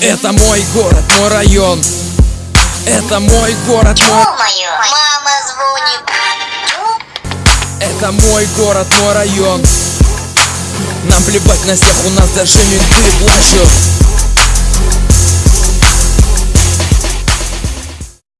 Это мой город, мой район. Это мой город, мой... Мама звонит. Это мой город, мой район. Нам плевать на всех, у нас даже менты плачут